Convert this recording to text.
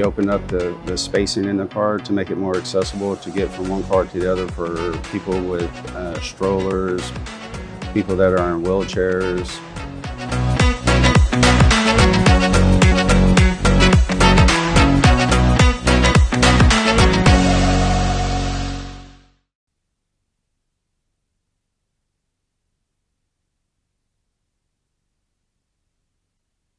We opened up the, the spacing in the car to make it more accessible to get from one car to the other for people with uh, strollers, people that are in wheelchairs,